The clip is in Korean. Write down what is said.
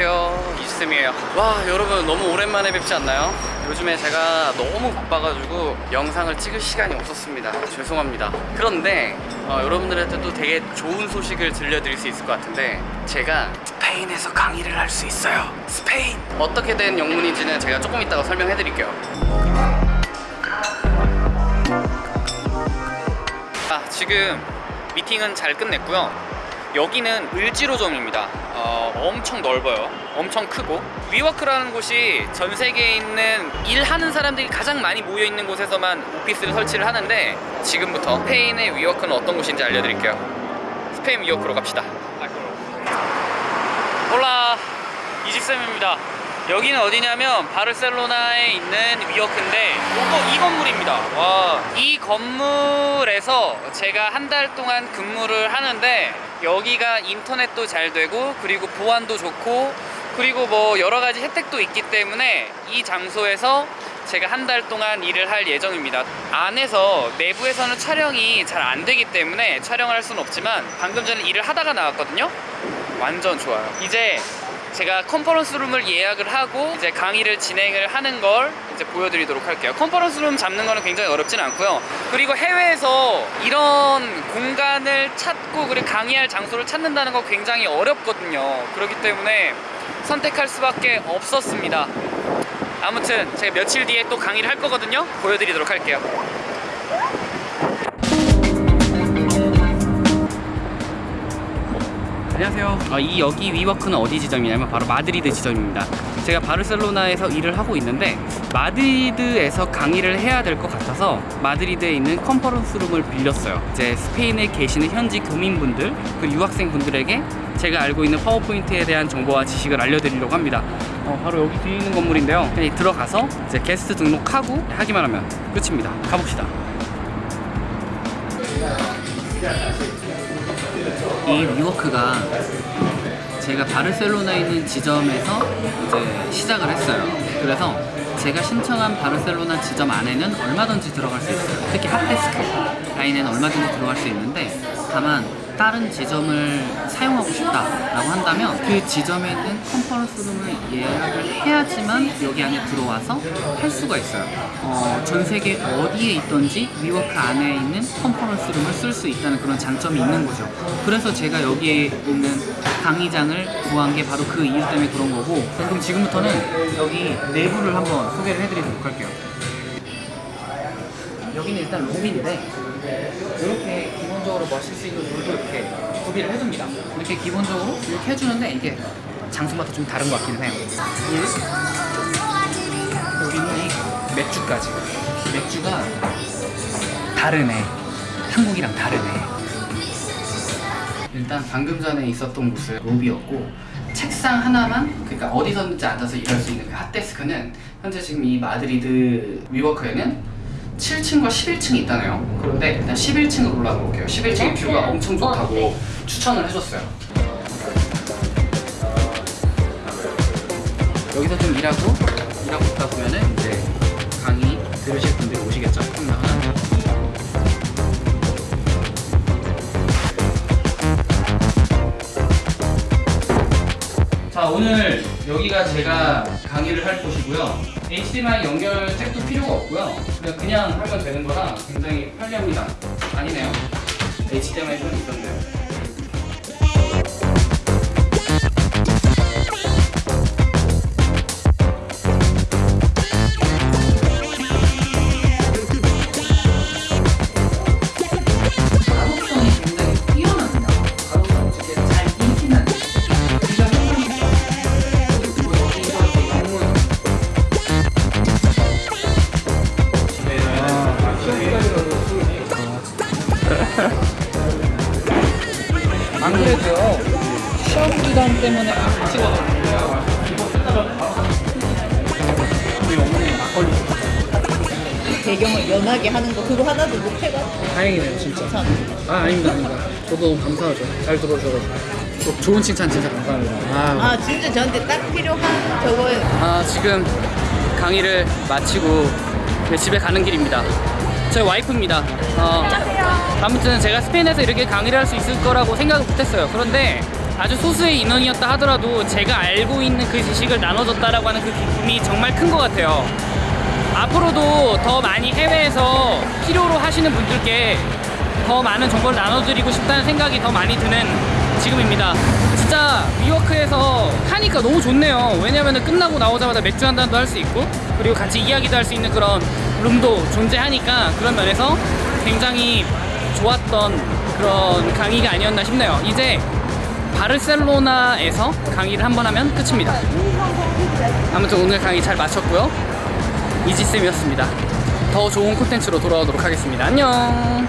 안녕하세요. 이주쌤이에요. 와 여러분 너무 오랜만에 뵙지 않나요? 요즘에 제가 너무 바빠가지고 영상을 찍을 시간이 없었습니다. 죄송합니다. 그런데 어, 여러분들한테도 되게 좋은 소식을 들려드릴 수 있을 것 같은데 제가 스페인에서 강의를 할 수 있어요. 스페인! 어떻게 된 영문인지는 제가 조금 이따가 설명해 드릴게요. 아, 지금 미팅은 잘 끝냈고요. 여기는 을지로점입니다. 어, 엄청 넓어요. 엄청 크고 위워크라는 곳이 전 세계에 있는 일하는 사람들이 가장 많이 모여 있는 곳에서만 오피스를 설치를 하는데 지금부터 스페인의 위워크는 어떤 곳인지 알려드릴게요. 스페인 위워크로 갑시다. 홀라 이집쌤입니다. 여기는 어디냐면 바르셀로나에 있는 위워크인데 요거 이 건물입니다. 와, 이 건물에서 제가 한 달 동안 근무를 하는데 여기가 인터넷도 잘 되고 그리고 보안도 좋고 그리고 뭐 여러 가지 혜택도 있기 때문에 이 장소에서 제가 한 달 동안 일을 할 예정입니다. 안에서 내부에서는 촬영이 잘 안 되기 때문에 촬영을 할 수는 없지만 방금 전에 일을 하다가 나왔거든요. 완전 좋아요. 이제 제가 컨퍼런스 룸을 예약을 하고 이제 강의를 진행을 하는 걸 이제 보여드리도록 할게요. 컨퍼런스 룸 잡는 거는 굉장히 어렵진 않고요. 그리고 해외에서 이런 공간을 찾고 그리고 강의할 장소를 찾는다는 거 굉장히 어렵거든요. 그렇기 때문에 선택할 수밖에 없었습니다. 아무튼 제가 며칠 뒤에 또 강의를 할 거거든요. 보여드리도록 할게요. 안녕하세요. 어, 이 여기 위워크는 어디 지점이냐면 바로 마드리드 지점입니다. 제가 바르셀로나에서 일을 하고 있는데 마드리드에서 강의를 해야 될 것 같아서 마드리드에 있는 conference room을 빌렸어요. 이제 스페인에 계시는 현지 교민분들 그 유학생분들에게 제가 알고 있는 파워포인트에 대한 정보와 지식을 알려드리려고 합니다. 어, 바로 여기 뒤에 있는 건물인데요. 그냥 들어가서 이제 게스트 등록하고 하기만 하면 끝입니다. 가봅시다. 이 위워크가 제가 바르셀로나에 있는 지점에서 이제 시작을 했어요. 그래서 제가 신청한 바르셀로나 지점 안에는 얼마든지 들어갈 수 있어요. 특히 hot desk 라인에는 얼마든지 들어갈 수 있는데 다만 다른 지점을 사용하고 싶다라고 한다면 그 지점에 있는 conference room을 예약을 해야지만 여기 안에 들어와서 할 수가 있어요. 어, 전 세계 어디에 있던지 WeWork 안에 있는 conference room을 쓸 수 있다는 그런 장점이 있는 거죠. 그래서 제가 여기에 있는 강의장을 구한 게 바로 그 이유 때문에 그런 거고 그럼 지금부터는 여기 내부를 한번 소개를 해드리도록 할게요. 여기는 일단 로비인데 마실 수 있는 물도 이렇게 구비를 해줍니다. 이렇게 기본적으로 이렇게 해주는데 이게 장소마다 좀 다른 것 같기는 해요. 물, 여기는 이 맥주까지. 맥주가 다르네. 한국이랑 다르네. 일단 방금 전에 있었던 곳은 로비였고 책상 하나만 그러니까 어디서든지 앉아서 일할 수 있는 그 hot desk는 현재 지금 이 마드리드 WeWork에는 7층과 11층이 있다네요. 그런데 일단 11층으로 올라가 볼게요. 11층의 뷰가 엄청 좋다고 추천을 해줬어요. 여기서 좀 일하고 일하고 있다 보면은 이제 강의 들으실 분들이 오시겠죠. 쭉 나가면. 자 오늘 여기가 제가 강의를 할 곳이고요 HDMI 연결 잭도 필요가 없고요. 그냥 그냥 하면 되는 거라 굉장히 편리합니다. 아니네요. HDMI 선 있었네요 안 그래도요 시험 기간 때문에 안 찍어놨는데요 우리 어머니 막걸리 배경을 연하게 하는 거 그거 하나도 못 해가지고. 다행이네요 진짜. 참 아. 아닙니다 아닙니다. 저도 너무 감사하죠. 잘 들어주셔가지고. 또 좋은 칭찬 진짜 감사합니다. 아, 아 진짜 저한테 딱 필요한 저거예요. 아 지금 강의를 마치고 집에 가는 길입니다 저희 와이프입니다 어, 아무튼 제가 스페인에서 이렇게 강의를 할 수 있을 거라고 생각을 못했어요 그런데 아주 소수의 인원이었다 하더라도 제가 알고 있는 그 지식을 나눠줬다라고 하는 그 기쁨이 정말 큰 것 같아요. 앞으로도 더 많이 해외에서 필요로 하시는 분들께 더 많은 정보를 나눠드리고 싶다는 생각이 더 많이 드는 지금입니다. 진짜 위워크에서 하니까 너무 좋네요. 왜냐면 끝나고 나오자마자 맥주 한 잔도 할 수 있고 그리고 같이 이야기도 할 수 있는 그런 룸도 존재하니까 그런 면에서 굉장히 좋았던 그런 강의가 아니었나 싶네요. 이제 바르셀로나에서 강의를 한 번 하면 끝입니다. 아무튼 오늘 강의 잘 마쳤고요. 이지쌤이었습니다. 더 좋은 콘텐츠로 돌아오도록 하겠습니다. 안녕!